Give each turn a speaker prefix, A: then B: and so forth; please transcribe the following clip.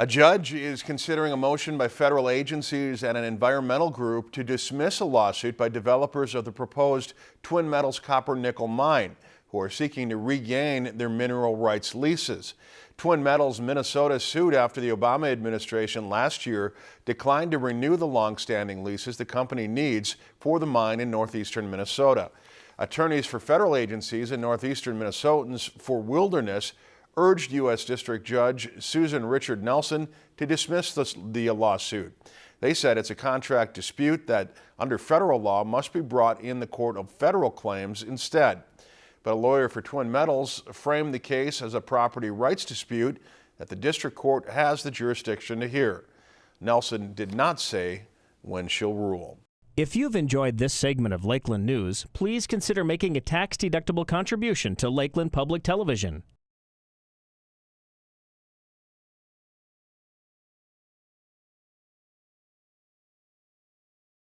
A: A judge is considering a motion by federal agencies and an environmental group to dismiss a lawsuit by developers of the proposed Twin Metals copper nickel mine, who are seeking to regain their mineral rights leases. Twin Metals Minnesota sued after the Obama administration last year declined to renew the long-standing leases the company needs for the mine in northeastern Minnesota. Attorneys for federal agencies and northeastern Minnesotans for Wilderness urged U.S. District Judge Susan Richard Nelson to dismiss the, the lawsuit. They said it's a contract dispute that, under federal law, must be brought in the Court of Federal Claims instead. But a lawyer for Twin Metals framed the case as a property rights dispute that the district court has the jurisdiction to hear. Nelson did not say when she'll rule.
B: If you've enjoyed this segment of Lakeland News, please consider making a tax-deductible contribution to Lakeland Public Television.